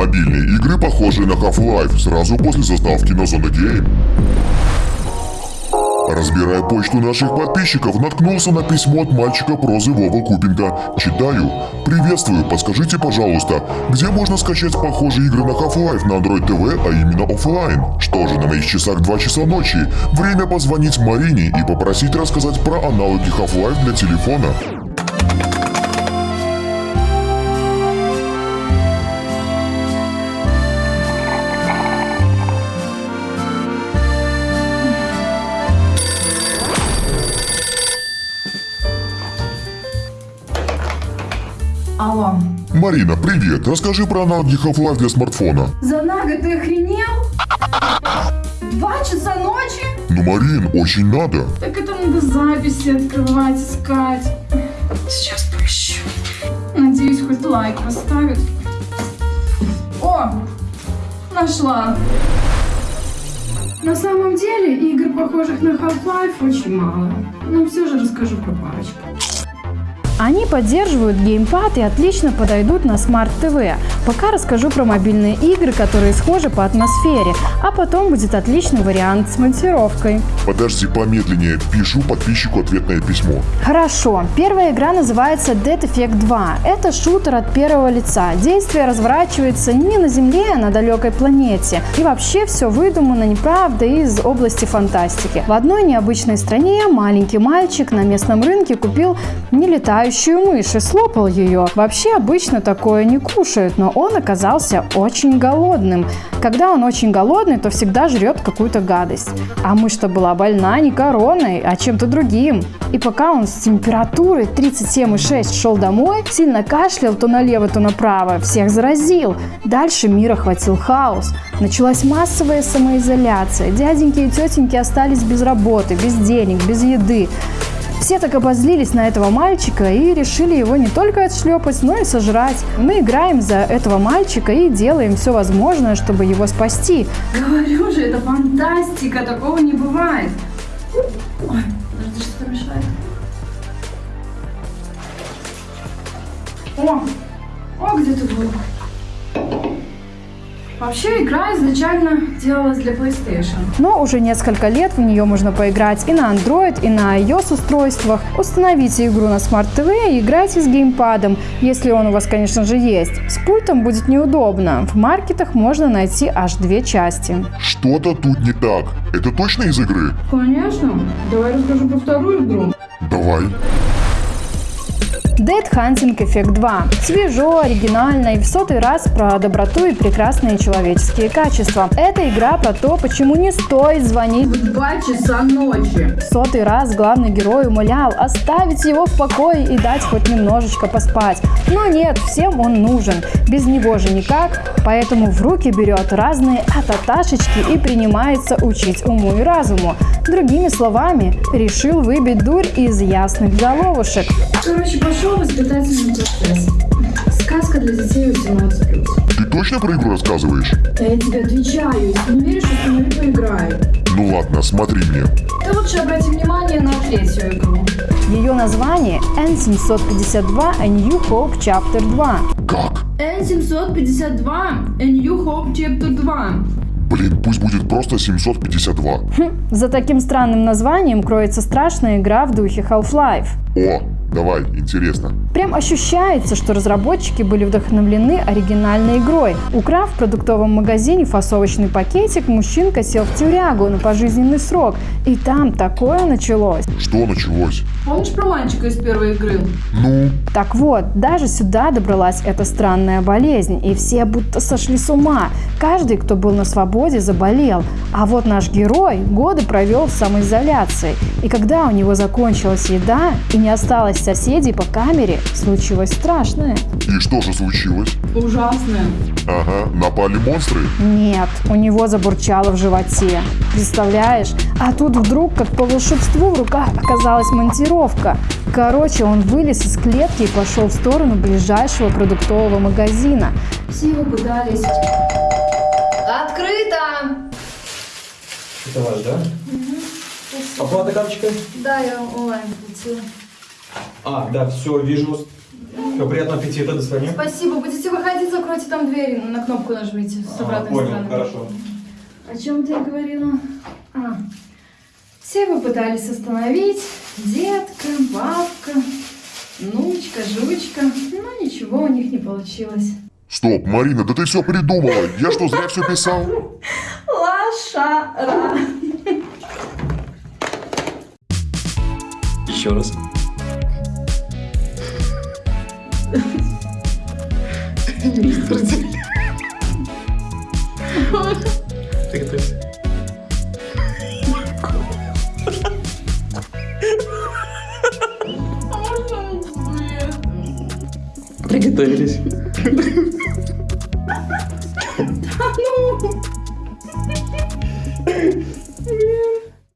Мобильные игры, похожие на Half-Life, сразу после заставки на Zona Game. Разбирая почту наших подписчиков, наткнулся на письмо от мальчика прозы Вова Купенко. Читаю. «Приветствую, подскажите, пожалуйста, где можно скачать похожие игры на Half-Life на Android TV, а именно офлайн? Что же, на моих часах 2 часа ночи. Время позвонить Марине и попросить рассказать про аналоги Half-Life для телефона». Марина, привет. Расскажи про аналоги Half-Life для смартфона. За Нага ты охренел? Два часа ночи? Ну, Марин, очень надо. Так это надо записи открывать, искать. Сейчас поищу. Надеюсь, хоть лайк поставит. О, нашла. На самом деле, игр, похожих на Half-Life, очень мало. Но все же расскажу про парочку. Они поддерживают геймпад и отлично подойдут на Smart TV. Пока расскажу про мобильные игры, которые схожи по атмосфере, а потом будет отличный вариант с монтировкой. Подожди помедленнее, пишу подписчику ответное письмо. Хорошо. Первая игра называется Dead Effect 2. Это шутер от первого лица. Действие разворачивается не на Земле, а на далекой планете. И вообще все выдумано неправда из области фантастики. В одной необычной стране маленький мальчик на местном рынке купил нелетающую мышь и слопал ее. Вообще обычно такое не кушают, но он оказался очень голодным. Когда он очень голодный, то всегда жрет какую-то гадость. А мышь-то была больна не короной, а чем-то другим. И пока он с температурой 37,6 шел домой, сильно кашлял то налево, то направо, всех заразил. Дальше мир охватил хаос. Началась массовая самоизоляция. Дяденьки и тетеньки остались без работы, без денег, без еды. Все так обозлились на этого мальчика и решили его не только отшлепать, но и сожрать. Мы играем за этого мальчика и делаем все возможное, чтобы его спасти. Говорю же, это фантастика, такого не бывает. Ой, подожди, что-то мешает. О, о, где ты был? Вообще, игра изначально делалась для PlayStation. Но уже несколько лет в нее можно поиграть и на Android, и на iOS устройствах. Установите игру на Smart TV и играйте с геймпадом, если он у вас, конечно же, есть. С пультом будет неудобно. В маркетах можно найти аж две части. Что-то тут не так. Это точно из игры? Конечно. Давай расскажу про вторую игру. Давай. Dead Hunting Effect 2. Свежо, оригинально и в сотый раз про доброту и прекрасные человеческие качества. Это игра про то, почему не стоит звонить В два часа ночи. В сотый раз главный герой умолял оставить его в покое и дать хоть немножечко поспать. Но нет, всем он нужен. Без него же никак. Поэтому в руки берет разные ататашечки и принимается учить уму и разуму. Другими словами, решил выбить дурь из ясных головушек. Короче, пошел воспитательный процесс. Сказка для детей 18+. Ты точно про игру рассказываешь? Да я тебе отвечаю, если не веришь, установи поиграю. Ну ладно, смотри мне. Ты лучше обрати внимание на третью игру. Ее название N752 A New Hope Chapter 2. Как? N752 A New Hope Chapter 2. Блин, пусть будет просто 752. За таким странным названием кроется страшная игра в духе Half-Life. О, давай, интересно. Прям ощущается, что разработчики были вдохновлены оригинальной игрой. Украв в продуктовом магазине фасовочный пакетик, мужчинка сел в тюрягу на пожизненный срок. И там такое началось. Что началось? Помнишь про мальчика из первой игры? Ну, Так вот, даже сюда добралась эта странная болезнь, и все будто сошли с ума. Каждый, кто был на свободе, заболел. А вот наш герой годы провел в самоизоляции. И когда у него закончилась еда и не осталось соседей по камере, случилось страшное. и что же случилось? Ужасная. Ага, напали монстры? Нет, у него забурчало в животе. Представляешь? А тут вдруг, как по волшебству, в руках оказалась монтировка. Короче, он вылез из клетки и пошел в сторону ближайшего продуктового магазина. Все его пытались. Открыто! Это ваш, да? Оплата карточкой? Да, я онлайн платила. А, да, все, вижу. Все, приятного аппетита, до свидания. Спасибо. Будете выходить, закройте там дверь, на кнопку нажмите с А, обратной понял, стороны. хорошо. О чем ты говорила? А, все вы пытались остановить. Детка, бабка, внучка, жучка. Но ничего у них не получилось. Стоп, Марина, да ты все придумала. Я что, зря все писал? Лошара. Еще раз. Приготовься. Приготовились. Ну.